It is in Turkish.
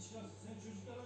Sen çocuklara